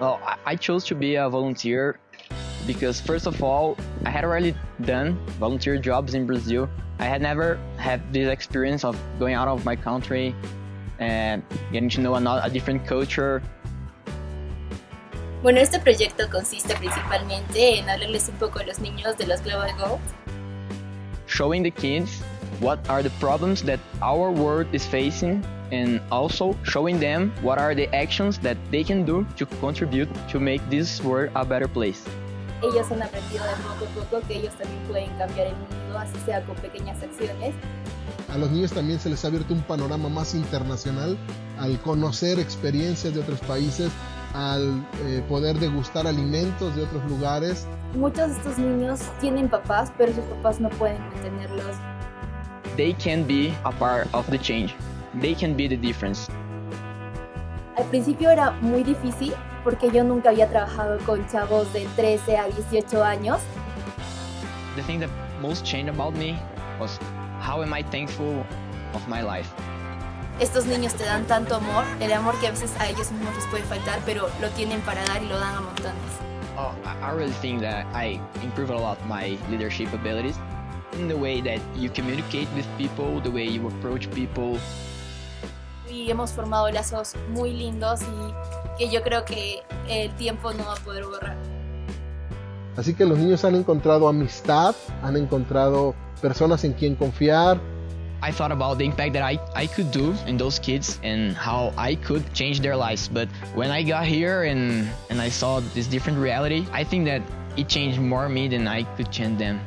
Oh, well, I chose to be a volunteer because first of all, I had already done volunteer jobs in Brazil. I had never had this experience of going out of my country and getting to know a, a different culture. Bueno, este proyecto consiste principalmente en hablarles un poco a los niños de los Global Goals. Showing the kids what are the problems that our world is facing and also showing them what are the actions that they can do to contribute to make this world a better place. Ellos han aprendido de poco a poco que ellos también pueden cambiar el mundo, así sea con pequeñas acciones. A los niños también se les ha abierto un panorama más internacional al conocer experiencias de otros países, al eh, poder degustar alimentos de otros lugares. Muchos de estos niños tienen papás, pero sus papás no pueden mantenerlos. They can be a part of the change. They can be the difference. Al principio era muy difícil porque yo nunca había trabajado con chavos de 13 a 18 años. The thing that most changed about me was how am I thankful of my life. Estos niños te dan tanto amor, el amor que a veces a ellos mismos les puede faltar, pero lo tienen para dar y lo dan a montones. Oh, I really think that I improved a lot my leadership abilities in the way that you communicate with people, the way you approach people. Y hemos formado lazos muy lindos y que yo creo que el tiempo no va a poder borrar. Así que los niños han encontrado amistad, han encontrado personas en quien confiar, I thought about the impact that I, I could do in those kids and how I could change their lives. But when I got here and, and I saw this different reality, I think that it changed more me than I could change them.